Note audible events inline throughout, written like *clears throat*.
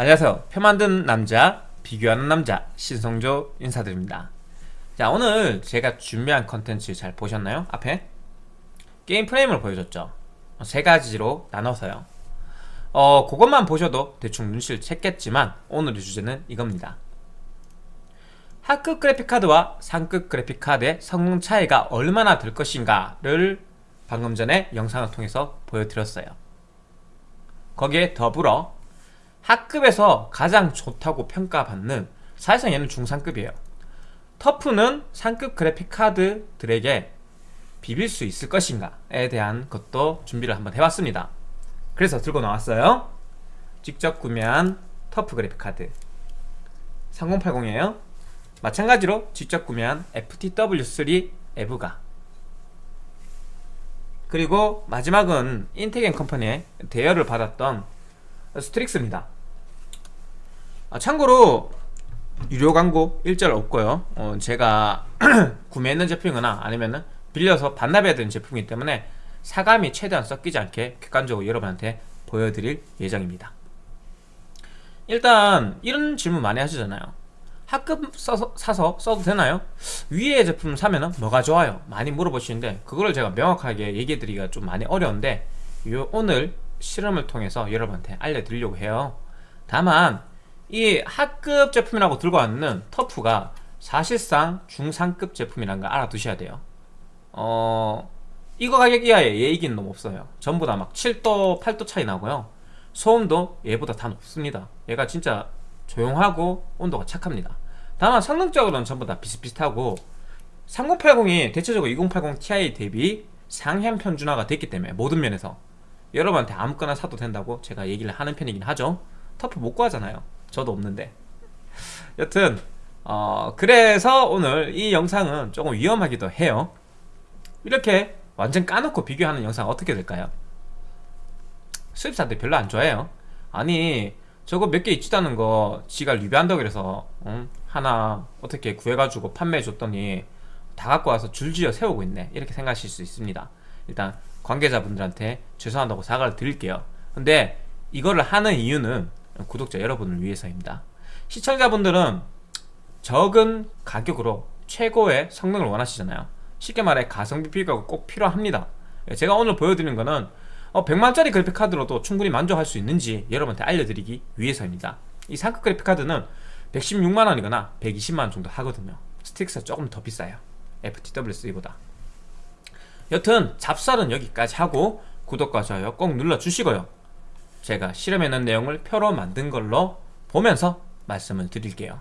안녕하세요. 표 만드는 남자 비교하는 남자 신성조 인사드립니다. 자 오늘 제가 준비한 컨텐츠 잘 보셨나요? 앞에? 게임 프레임을 보여줬죠? 세 가지로 나눠서요. 어 그것만 보셔도 대충 눈치를 챘겠지만 오늘의 주제는 이겁니다. 하급 그래픽카드와 상급 그래픽카드의 성능 차이가 얼마나 될 것인가를 방금 전에 영상을 통해서 보여드렸어요. 거기에 더불어 하급에서 가장 좋다고 평가받는 사실상 얘는 중상급이에요. 터프는 상급 그래픽 카드들에게 비빌 수 있을 것인가에 대한 것도 준비를 한번 해봤습니다. 그래서 들고 나왔어요. 직접 구매한 터프 그래픽 카드. 3080이에요. 마찬가지로 직접 구매한 FTW3 에브가. 그리고 마지막은 인텍앤컴퍼니의 대여를 받았던 STRIX입니다 아, 참고로 유료 광고 일절 없고요 어, 제가 *clears throat* 구매했는 제품이거나 아니면 빌려서 반납해야 되는 제품이기 때문에 사감이 최대한 섞이지 않게 객관적으로 여러분한테 보여드릴 예정입니다 일단 이런 질문 많이 하시잖아요 하급 써서, 사서 써도 되나요? 위에 제품 사면은 뭐가 좋아요? 많이 물어보시는데 그거를 제가 명확하게 얘기해 드리기가 좀 많이 어려운데 요 오늘 실험을 통해서 여러분한테 알려드리려고 해요 다만 이 하급 제품이라고 들고 왔는 터프가 사실상 중상급 제품이라는 걸 알아두셔야 돼요. 어... 이거 가격 이하의 얘기는 너무 없어요. 전부 다 막 7도 8도 차이 나고요. 소음도 얘보다 다 높습니다. 얘가 진짜 조용하고 온도가 착합니다. 다만 성능적으로는 전부 다 비슷비슷하고 3080이 대체적으로 2080 Ti 대비 상향 편준화가 됐기 때문에 모든 면에서 여러분한테 아무거나 사도 된다고 제가 얘기를 하는 편이긴 하죠. 터프 못 구하잖아요 저도 없는데. 여튼 어 그래서 오늘 이 영상은 조금 위험하기도 해요. 이렇게 완전 까놓고 비교하는 영상 어떻게 될까요? 수입사들 별로 안 좋아해요. 아니 저거 몇 개 있지도 않은 거 지가 리뷰한다고 그래서 응? 하나 어떻게 구해가지고 판매해 줬더니 다 갖고 와서 줄지어 세우고 있네. 이렇게 생각하실 수 있습니다. 일단 관계자분들한테 죄송하다고 사과를 드릴게요. 근데 이거를 하는 이유는 구독자 여러분을 위해서입니다. 시청자분들은 적은 가격으로 최고의 성능을 원하시잖아요. 쉽게 말해 가성비 비교가 꼭 필요합니다. 제가 오늘 보여드리는 거는 어, 100만짜리 그래픽카드로도 충분히 만족할 수 있는지 여러분한테 알려드리기 위해서입니다. 이 상급 그래픽카드는 116만원이거나 120만원 정도 하거든요. 스틱스가 조금 더 비싸요. FTW3보다. 여튼 잡설은 여기까지 하고 구독과 좋아요 꼭 눌러주시고요 제가 실험해놓은 내용을 표로 만든 걸로 보면서 말씀을 드릴게요.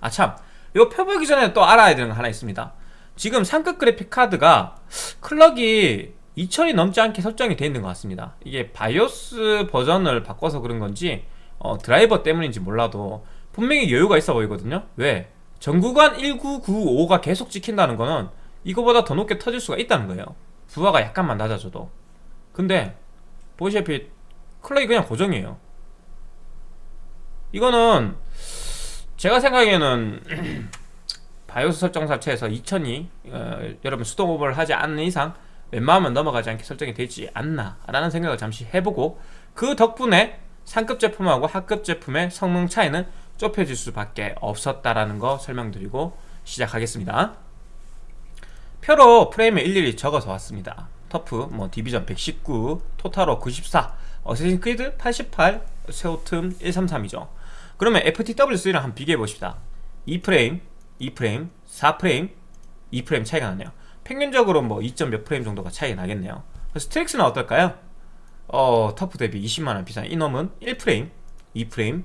아참. 이거 표 보기 전에 또 알아야 되는 거 하나 있습니다. 지금 상급 그래픽 카드가 클럭이 2000이 넘지 않게 설정이 되어 있는 것 같습니다. 이게 바이오스 버전을 바꿔서 그런 건지 어, 드라이버 때문인지 몰라도 분명히 여유가 있어 보이거든요. 왜? 전구간 1995가 계속 찍힌다는 거는 이거보다 더 높게 터질 수가 있다는 거예요. 부하가 약간만 낮아져도. 근데 보시다시피 클럭이 그냥 고정이에요. 이거는 제가 생각에는 *clears throat* 바이오스 설정 자체에서 2000이 어, 여러분 수동 오버를 하지 않는 이상 웬만하면 넘어가지 않게 설정이 되지 않나 라는 생각을 잠시 해보고 그 덕분에 상급 제품하고 하급 제품의 성능 차이는 좁혀질 수밖에 없었다라는 거 설명드리고 시작하겠습니다. 표로 프레임을 일일이 적어서 왔습니다. 터프, 뭐 디비전 119, 토타로 94, Assassin's Creed 88, 섀오툼 133이죠. 그러면 FTW3랑 한번 비교해 봅시다. 2프레임, 2프레임, 4프레임, 2프레임 차이가 나네요. 평균적으로 뭐 2점 몇 프레임 정도가 차이가 나겠네요. STRIX는 어떨까요? 어, TUF 대비 20만원 비싼 이놈은 1프레임, 2프레임,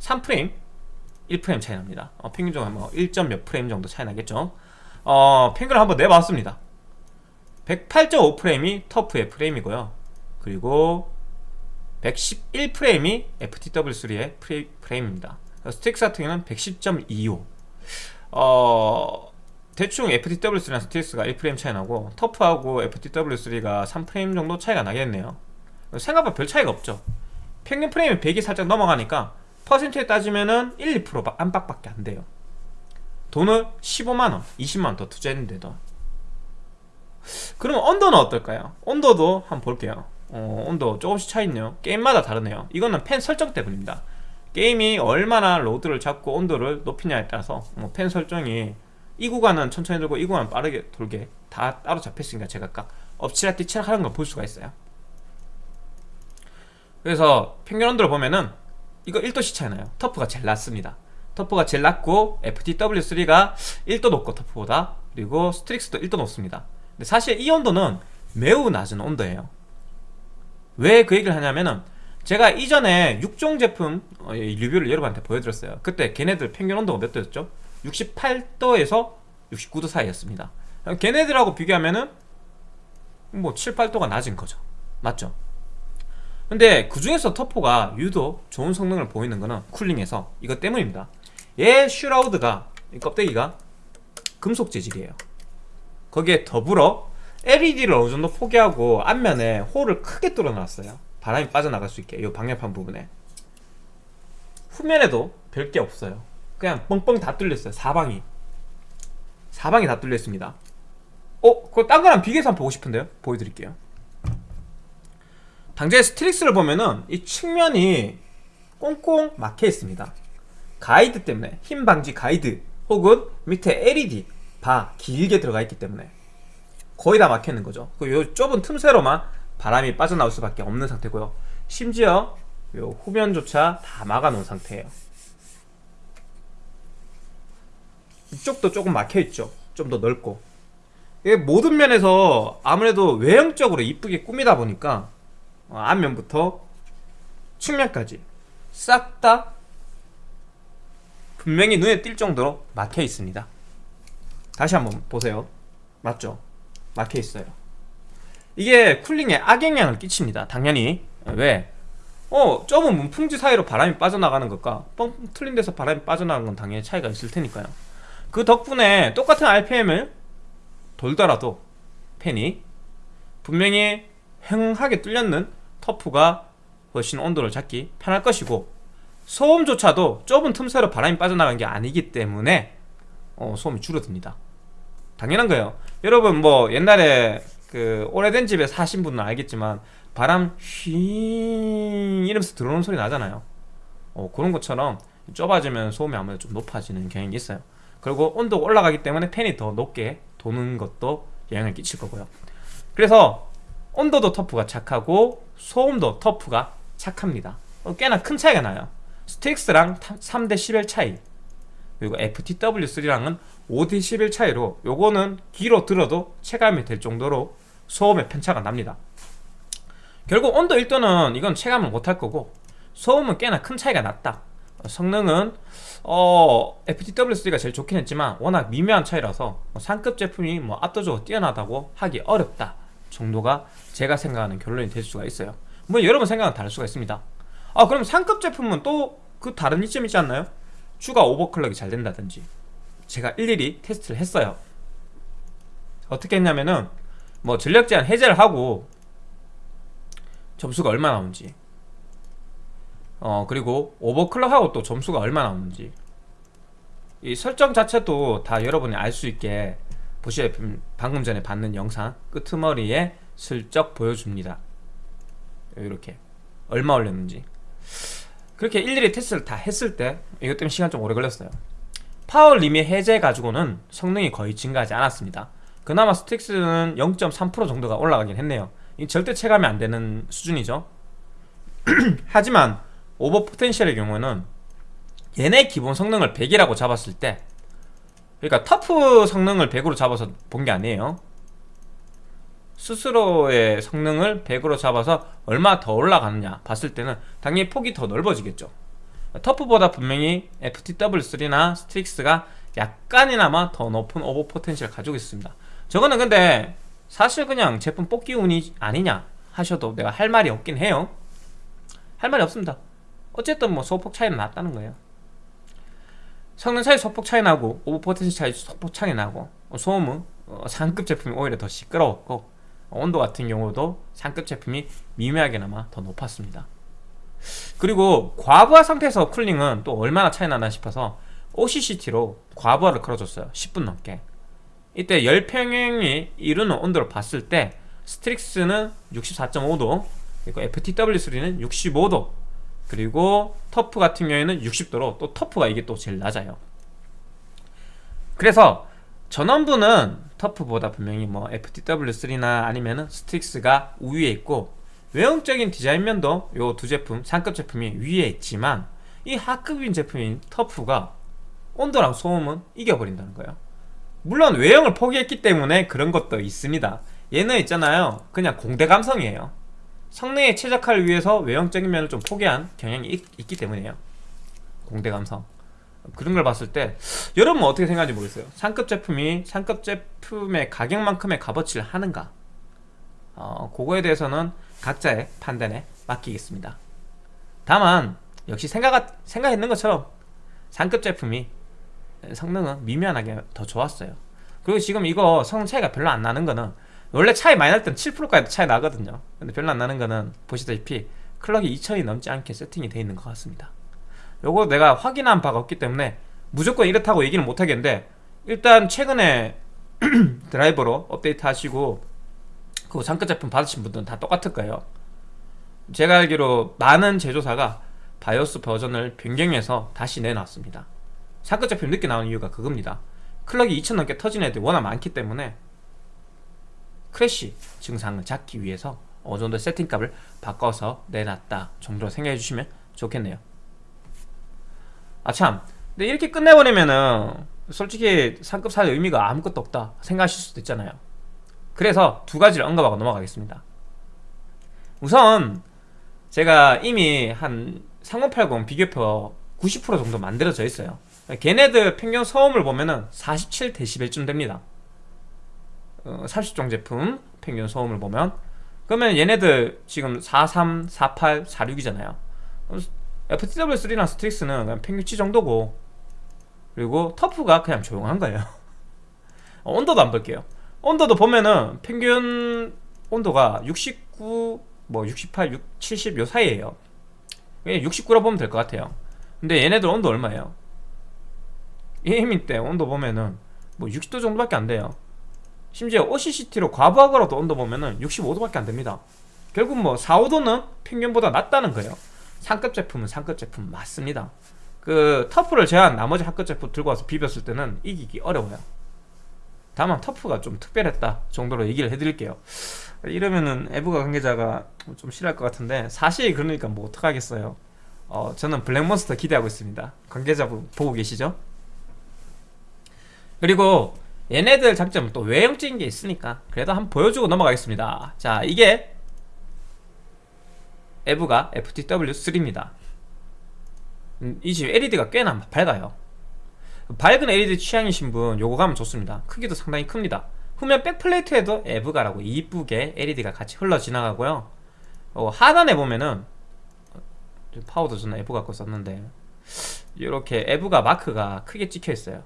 3프레임, 1프레임 차이 납니다. 어, 평균적으로 뭐 1점 몇 프레임 정도 차이 나겠죠? 어, 평균을 한번 내봤습니다. 108.5프레임이 TUF의 프레임이고요. 그리고 111프레임이 FTW3의 프레임입니다. STRIX 같은 경우는 110.25 어... 대충 FTW3랑 STRIX가 1프레임 차이 나고 TUF하고 FTW3가 3프레임 정도 차이가 나겠네요. 생각보다 별 차이가 없죠. 평균 프레임이 100이 살짝 넘어가니까 퍼센트에 따지면은 1, 2% 안팎밖에 안 돼요. 돈을 15만원, 20만원 더 투자했는데도. 그러면 온도는 어떨까요? 온도도 한번 볼게요 어, 온도 조금씩 차있네요. 게임마다 다르네요. 이거는 펜 설정 때문입니다. 게임이 얼마나 로드를 잡고 온도를 높이냐에 따라서 뭐 팬 설정이 이 구간은 천천히 돌고 이 구간은 빠르게 돌게 다 따로 잡혔으니까 제가 각 엎치락뒤치락 하는 걸 볼 수가 있어요. 그래서 평균 온도를 보면은 이거 1도씩 차이 나요. TUF가 제일 낮습니다. TUF가 제일 낮고 FTW3가 1도 높고 TUF보다 그리고 STRIX도 1도 높습니다. 근데 사실 이 온도는 매우 낮은 온도예요 왜 그 얘기를 하냐면은 제가 이전에 6종 제품 어, 이 리뷰를 여러분한테 보여드렸어요. 그때 걔네들 평균 온도가 몇 도였죠? 68도에서 69도 사이였습니다. 걔네들하고 비교하면은 뭐 7, 8도가 낮은 거죠. 맞죠? 근데 그 중에서 터포가 유독 좋은 성능을 보이는 거는 쿨링에서 이것 때문입니다. 얘 슈라우드가 이 껍데기가 금속 재질이에요. 거기에 더불어 LED를 어느 정도 포기하고 앞면에 홀을 크게 뚫어놨어요. 바람이 빠져나갈 수 있게 이 방열판 부분에. 후면에도 별게 없어요. 그냥 뻥뻥 다 뚫렸어요 사방이. 사방이 다 뚫려 있습니다. 어? 그거 딴 거랑 비교해서 한번 보고 싶은데요? 보여드릴게요. 당장에 STRIX를 보면은 이 측면이 꽁꽁 막혀 있습니다. 가이드 때문에 휨 방지 가이드 혹은 밑에 LED 바 길게 들어가 있기 때문에 거의 다 막혀 있는 거죠. 그요 좁은 틈새로만 바람이 빠져나올 수밖에 없는 상태고요. 심지어 요 후면조차 다 막아 놓은 상태예요. 이쪽도 조금 막혀 있죠. 좀 더 넓고. 이게 모든 면에서 아무래도 외형적으로 이쁘게 꾸미다 보니까 어, 앞면부터 측면까지 싹 다 분명히 눈에 띌 정도로 막혀 있습니다. 다시 한번 보세요. 맞죠? 막혀 있어요. 이게 쿨링에 악영향을 끼칩니다. 당연히. 왜? 어 좁은 문풍지 사이로 바람이 빠져나가는 것과 뻥 뚫린 데서 바람이 빠져나가는 건 당연히 차이가 있을 테니까요. 그 덕분에 똑같은 RPM을 돌더라도 팬이 분명히 횡하게 뚫렸는 터프가 훨씬 온도를 잡기 편할 것이고 소음조차도 좁은 틈새로 바람이 빠져나간 게 아니기 때문에 어, 소음이 줄어듭니다 당연한 거예요. 여러분 뭐 옛날에 그 오래된 집에 사신 분은 알겠지만 바람 휘 이러면서 들어오는 소리 나잖아요. 어, 그런 것처럼 좁아지면 소음이 아무래도 좀 높아지는 경향이 있어요. 그리고 온도가 올라가기 때문에 팬이 더 높게 도는 것도 영향을 끼칠 거고요. 그래서 온도도 터프가 착하고 소음도 터프가 착합니다. 어, 꽤나 큰 차이가 나요. 스틱스랑 3대 11 차이 그리고 FTW3랑은 5대 11 차이로 요거는 귀로 들어도 체감이 될 정도로 소음의 편차가 납니다. 결국 온도 1도는 이건 체감을 못할 거고 소음은 꽤나 큰 차이가 났다. 성능은 어, FTW3가 제일 좋긴 했지만 워낙 미묘한 차이라서 뭐 상급 제품이 뭐 압도적으로 뛰어나다고 하기 어렵다 정도가 제가 생각하는 결론이 될 수가 있어요. 뭐 여러분 생각은 다를 수가 있습니다. 아 그럼 상급 제품은 또 그 다른 이점 있지 않나요? 추가 오버클럭이 잘 된다든지 제가 일일이 테스트를 했어요. 어떻게 했냐면은 뭐 전력 제한 해제를 하고 점수가 얼마 나오는지 어 그리고 오버클럭하고 또 점수가 얼마 나오는지. 이 설정 자체도 다 여러분이 알 수 있게 보시에 방금 전에 봤는 영상 끄트머리에 슬쩍 보여줍니다. 이렇게 얼마 올렸는지 그렇게 일일이 테스트를 다 했을 때 이것 때문에 시간 좀 오래 걸렸어요. power limit 해제 가지고는 성능이 거의 증가하지 않았습니다. 그나마 STRIX는 0.3% 정도가 올라가긴 했네요. 이 절대 체감이 안 되는 수준이죠. *clears throat* 하지만 오버 포텐셜의 경우는 얘네 기본 성능을 100이라고 잡았을 때 그러니까 TUF 성능을 100으로 잡아서 본 게 아니에요 스스로의 성능을 100으로 잡아서 얼마 더 올라가느냐 봤을 때는 당연히 폭이 더 넓어지겠죠. TUF보다 분명히 FTW3나 STRIX가 약간이나마 더 높은 오버 포텐셜을 가지고 있습니다. 저거는 근데 사실 그냥 제품 뽑기 운이 아니냐 하셔도 내가 할 말이 없긴 해요. 할 말이 없습니다. 어쨌든 뭐 소폭 차이는 났다는 거예요. 성능 차이 소폭 차이 나고 over potential 차이 소폭 차이 나고 소음은 어, 상급 제품이 오히려 더 시끄러웠고 온도 같은 경우도 상급 제품이 미묘하게나마 더 높았습니다. 그리고 과부하 상태에서 cooling은 또 얼마나 차이 나나 싶어서 OCCT로 과부하를 걸어줬어요. 10분 넘게. 이때 열평형이 이루는 온도를 봤을 때 STRIX는 64.5도 그리고 FTW3는 65도 그리고 TUF 같은 경우에는 60도로 또 TUF가 이게 또 제일 낮아요. 그래서 전원부는 TUF보다 분명히 뭐 FTW3나 아니면은 STRIX가 우위에 있고 외형적인 디자인면도 요 두 제품 상급 제품이 위에 있지만 이 하급인 제품인 터프가 온도랑 소음은 이겨버린다는 거예요. 물론 외형을 포기했기 때문에 그런 것도 있습니다. 얘는 있잖아요. 그냥 공대 감성이에요. 성능에 최적화를 위해서 외형적인 면을 좀 포기한 경향이 있, 있기 때문이에요. 공대 감성 그런 걸 봤을 때 여러분은 어떻게 생각하는지 모르겠어요. 상급 제품이 상급 제품의 가격만큼의 값어치를 하는가? 어, 그거에 대해서는 각자의 판단에 맡기겠습니다. 다만 역시 생각, 생각했는 것처럼 상급 제품이 성능은 미미하게 더 좋았어요. 그리고 지금 이거 성능 차이가 별로 안 나는 거는 원래 차이 많이 날 때는 7%까지 차이 나거든요. 근데 별로 안 나는 거는 보시다시피 클럭이 2000이 넘지 않게 세팅이 되어 있는 것 같습니다 요거 내가 확인한 바가 없기 때문에 무조건 이렇다고 얘기는 못하겠는데 일단 최근에 *clears throat* 드라이버로 업데이트 하시고 그 상급 제품 받으신 분들은 다 똑같을 거예요. 제가 알기로 많은 제조사가 BIOS 버전을 변경해서 다시 내놨습니다. 상급 제품 늦게 나온 이유가 그겁니다. clock이 2000 넘게 터진 애들이 워낙 많기 때문에 crash 증상을 잡기 위해서 어느 정도 세팅값을 바꿔서 내놨다 정도로 생각해 주시면 좋겠네요 아참. 근데 이렇게 끝내버리면은 솔직히 상급 살 의미가 아무것도 없다 생각하실 수도 있잖아요. 그래서 두 가지를 언급하고 넘어가겠습니다. 우선 제가 이미 한 3080 비교표 90% 정도 만들어져 있어요. 걔네들 평균 소음을 보면은 47dB쯤 됩니다. 어, 30종 제품 평균 소음을 보면. 그러면 얘네들 지금 43, 48, 46이잖아요 FTW3랑 STRIX는 그냥 평균치 정도고. 그리고 TUF가 그냥 조용한 거예요. *laughs* 어, 온도도 안 볼게요. 온도도 보면은 평균 온도가 69, 뭐 68, 6, 70 요 사이에요. 69라 보면 될 것 같아요. 근데 얘네들 온도 얼마예요? gaming 때 온도 보면은 뭐 60도 정도밖에 안 돼요. 심지어 OCCT로 과부하 걸어도 온도 보면은 65도밖에 안 됩니다. 결국 뭐 4, 5도는 평균보다 낮다는 거예요 상급 제품은 상급 제품 맞습니다. 그 터프를 제한 나머지 하급 제품 들고 와서 비볐을 때는 이기기 어려워요. 다만 터프가 좀 특별했다 정도로 얘기를 해드릴게요. 이러면은 에브가 관계자가 좀 싫어할 것 같은데 사실 그러니까 뭐 어떡하겠어요. 어, 저는 블랙몬스터 기대하고 있습니다. 관계자분 보고 계시죠? 그리고 얘네들 장점은 또 외형적인 게 있으니까 그래도 한번 보여주고 넘어가겠습니다. 자 이게 EVGA FTW3입니다. 음, 이집 LED가 꽤나 밝아요. 밝은 LED 취향이신 분 요거 가면 좋습니다. 크기도 상당히 큽니다. 후면 backplate에도 EVGA라고 이쁘게 LED가 같이 흘러 지나가고요. 어, 하단에 보면은 파워도 저는 EVGA 거 썼는데 이렇게 EVGA 마크가 크게 찍혀 있어요.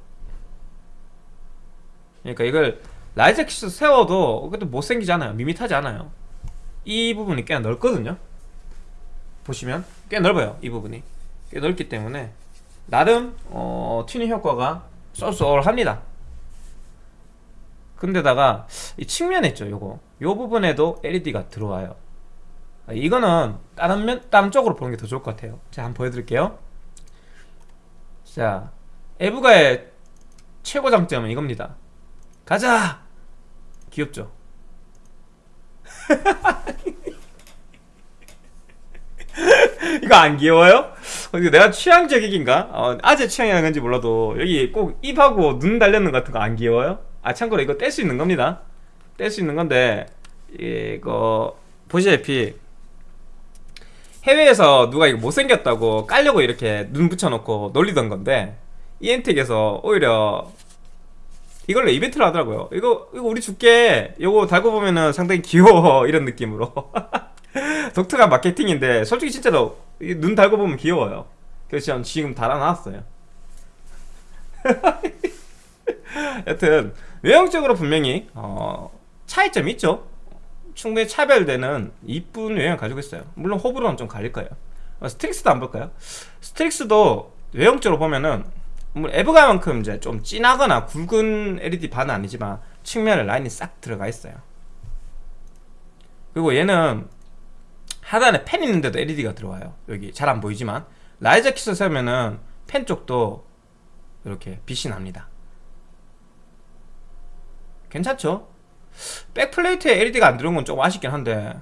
그러니까 이걸 riser kit 세워도 그것도 못생기지 않아요. 밋밋하지 않아요. 이 부분이 꽤 넓거든요 보시면 꽤 넓어요 이 부분이. 꽤 넓기 때문에 나름 어, 튜닝 효과가 쏠쏠합니다. 근데다가 이 측면에 있죠 요거. 요 부분에도 LED가 들어와요. 이거는 다른 면 다른 쪽으로 보는 게 더 좋을 것 같아요. 제가 한번 보여드릴게요. 자 에브가의 최고 장점은 이겁니다. 가자! 귀엽죠 *laughs* *laughs* 이거 안 귀여워요? 어, 이거 내가 취향적인가? 어, 아재 취향이라는 건지 몰라도 여기 꼭 입하고 눈 달렸는 것 같은 거 안 귀여워요? 아 참고로 이거 뗄 수 있는 겁니다 뗄 수 있는 건데 이거 보시다시피 해외에서 누가 이거 못생겼다고 깔려고 이렇게 눈 붙여놓고 놀리던 건데 이엔텍에서 오히려 이걸로 이벤트를 하더라고요 이거 이거 우리 줄게 이거 달고 보면은 상당히 귀여워 *laughs* 이런 느낌으로 *laughs* *laughs* 독특한 마케팅인데 솔직히 진짜로 눈 달고 보면 귀여워요. 그래서 지금 달아놨어요. *laughs* 여튼 외형적으로 분명히 어, 차이점이 있죠. 충분히 차별되는 이쁜 외형 가지고 있어요. 물론 호불호는 좀 갈릴 거예요. 어, STRIX도 한번 볼까요? STRIX도 외형적으로 보면은 뭐 EVGA만큼 이제 좀 진하거나 굵은 LED 바는 아니지만 측면에 라인이 싹 들어가 있어요. 그리고 얘는 하단에 팬 있는데도 LED가 들어와요. 여기 잘 안 보이지만. riser kit을 세우면은 팬 쪽도 이렇게 빛이 납니다. 괜찮죠? backplate에 LED가 안 들어온 건 조금 아쉽긴 한데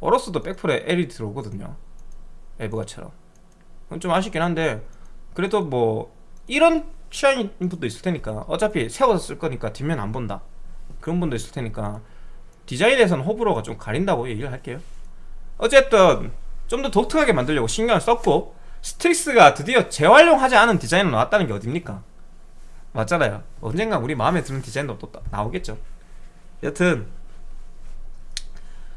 AORUS도 백플에 LED 들어오거든요. EVGA처럼. 그건 좀 아쉽긴 한데 그래도 뭐 이런 취향인 분도 있을 테니까 어차피 세워서 쓸 거니까 뒷면 안 본다. 그런 분도 있을 테니까 디자인에서는 호불호가 좀 갈린다고 얘기를 할게요 어쨌든 좀 더 독특하게 만들려고 신경을 썼고 STRIX가 드디어 재활용하지 않은 디자인으로 나왔다는 게 어딥니까? 맞잖아요. 언젠가 우리 마음에 드는 디자인도 또 나오겠죠. 여튼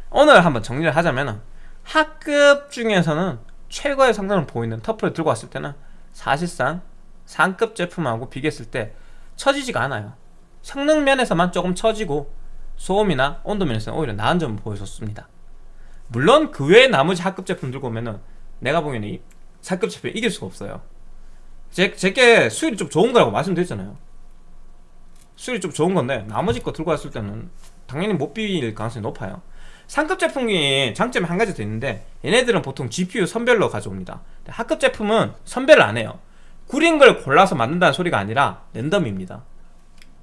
오늘 한번 정리를 하자면 하급 중에서는 최고의 성능을 보이는 터프를 들고 왔을 때는 사실상 상급 제품하고 비교했을 때 처지지가 않아요. 성능 면에서만 조금 처지고 소음이나 온도 면에서는 오히려 나은 점을 보여줬습니다 물론 그 외에 나머지 하급 제품 들고 오면은 내가 보기에는 이 상급 제품 이길 수가 없어요. 제, 제게 수율이 좀 좋은 거라고 말씀드렸잖아요. 수율이 좀 좋은 건데 나머지 거 들고 왔을 때는 당연히 못 비빌 가능성이 높아요. 상급 제품이 장점이 한 가지 더 있는데 얘네들은 보통 GPU 선별로 가져옵니다. 하급 제품은 선별을 안 해요. 구린 걸 골라서 만든다는 소리가 아니라 랜덤입니다.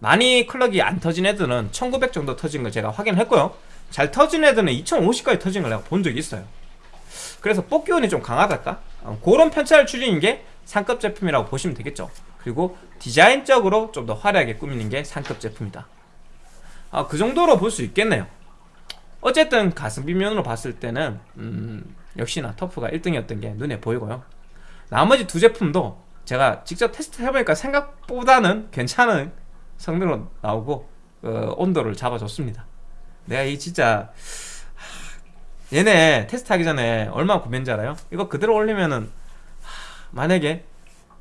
많이 클럭이 안 터진 애들은 1900 정도 터진 걸 제가 확인을 했고요 잘 터진 애들은 2050까지 터진 걸 내가 본 적이 있어요. 그래서 뽑기운이 좀 강하달까? 어, 그런 편차를 줄이는 게 상급 제품이라고 보시면 되겠죠. 그리고 디자인적으로 좀 더 화려하게 꾸미는 게 상급 제품이다. 아, 그 정도로 볼 수 있겠네요. 어쨌든 가성비 면으로 봤을 때는 음, 역시나 터프가 1등이었던 게 눈에 보이고요. 나머지 두 제품도 제가 직접 테스트 해보니까 생각보다는 괜찮은 성능으로 나오고 어, 온도를 잡아줬습니다 내가 이 진짜 하, 얘네 테스트 하기 전에 얼마나 고민인지 알아요? 이거 그대로 올리면은 하, 만약에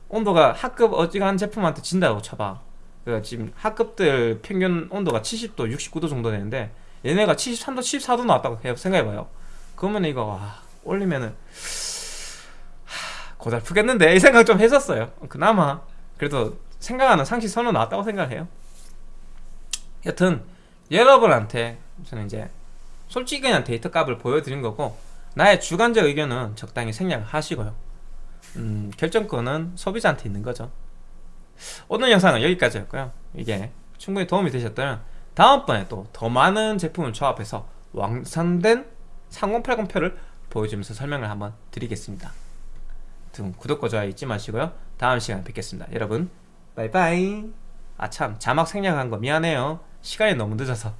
온도가 하급 어지간한 제품한테 진다고 쳐봐. 그 지금 하급들 평균 온도가 70도 69도 정도 되는데 얘네가 73도 74도 나왔다고 생각해봐요. 그러면 이거 와, 올리면은 하, 고달프겠는데? 이 생각 좀 했었어요. 그나마 그래도 생각하는 상식 선언 나왔다고 생각해요. 여튼 여러분한테 저는 이제 솔직히 그냥 데이터 값을 보여드린 거고 나의 주관적 의견은 적당히 생략 하시고요. 음, 결정권은 소비자한테 있는 거죠. 오늘 영상은 여기까지였고요. 이게 충분히 도움이 되셨다면 다음번에 또 더 많은 제품을 조합해서 완성된 3080표를 보여주면서 설명을 한번 드리겠습니다. 등 구독과 좋아요 잊지 마시고요. 다음 시간에 뵙겠습니다. 여러분 바이바이. 아참 자막 생략한 거 미안해요. 시간이 너무 늦어서